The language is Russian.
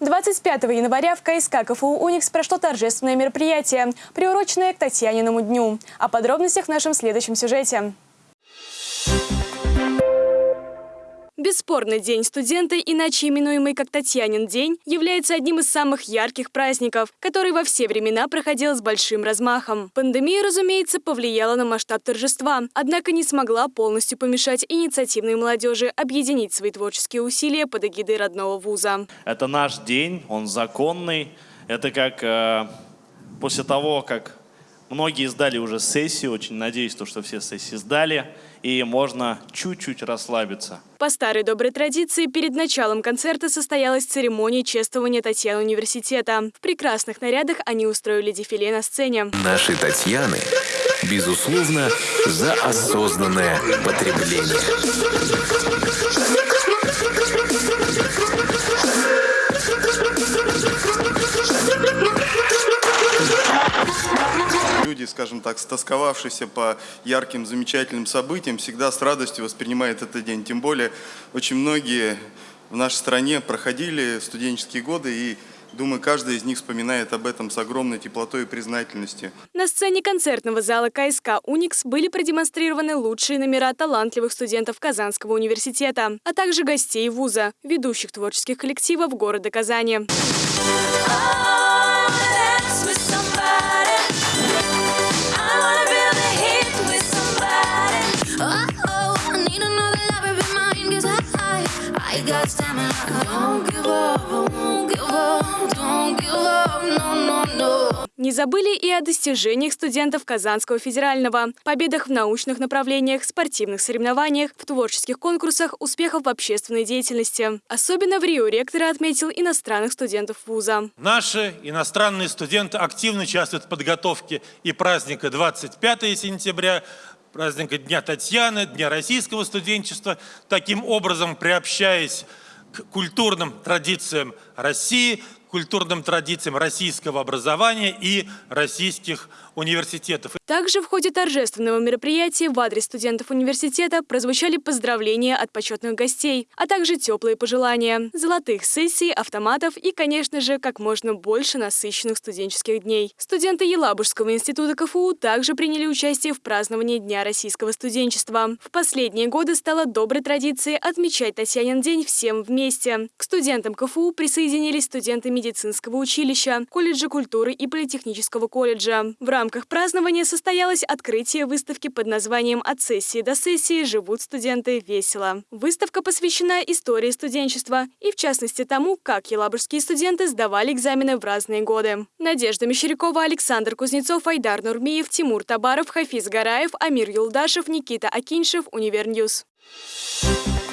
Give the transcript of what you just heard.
25 января в КСК КФУ «Уникс» прошло торжественное мероприятие, приуроченное к Татьяниному дню. О подробностях в нашем следующем сюжете. Бесспорно, День студента, иначе именуемый как Татьянин день, является одним из самых ярких праздников, который во все времена проходил с большим размахом. Пандемия, разумеется, повлияла на масштаб торжества, однако не смогла полностью помешать инициативной молодежи объединить свои творческие усилия под эгидой родного вуза. Это наш день, он законный. Это как э, после того, как Многие сдали уже сессию, очень надеюсь, то, что все сессии сдали, и можно чуть-чуть расслабиться. По старой доброй традиции, перед началом концерта состоялась церемония чествования Татьяны университета. В прекрасных нарядах они устроили дефиле на сцене. Наши Татьяны, безусловно, за осознанное потребление. Скажем так, стосковавшийся по ярким, замечательным событиям, всегда с радостью воспринимает этот день. Тем более, очень многие в нашей стране проходили студенческие годы и Думаю, каждый из них вспоминает об этом с огромной теплотой и признательностью. На сцене концертного зала КСК «Уникс» были продемонстрированы лучшие номера талантливых студентов Казанского университета, а также гостей вуза, ведущих творческих коллективов города Казани. Не забыли и о достижениях студентов Казанского федерального, победах в научных направлениях, спортивных соревнованиях, в творческих конкурсах, успехов в общественной деятельности. Особенно в Рио ректор отметил иностранных студентов вуза. Наши иностранные студенты активно участвуют в подготовке и праздника 25 сентября, праздника Дня Татьяны, Дня российского студенчества, таким образом приобщаясь к культурным традициям России, культурным традициям российского образования и российских университетов. Также в ходе торжественного мероприятия в адрес студентов университета прозвучали поздравления от почетных гостей, а также теплые пожелания, золотых сессий, автоматов и, конечно же, как можно больше насыщенных студенческих дней. Студенты Елабужского института КФУ также приняли участие в праздновании Дня российского студенчества. В последние годы стало доброй традицией отмечать Татьянин день всем вместе. К студентам КФУ присоединились студенты медицинского училища, колледжа культуры и политехнического колледжа. В рамках празднования состоялось открытие выставки под названием «От сессии до сессии живут студенты весело». Выставка посвящена истории студенчества и, в частности, тому, как елабужские студенты сдавали экзамены в разные годы. Надежда Мещерякова, Александр Кузнецов, Айдар Нурмиев, Тимур Табаров, Хафиз Гараев, Амир Юлдашев, Никита Акиншев, Универ News. Thank you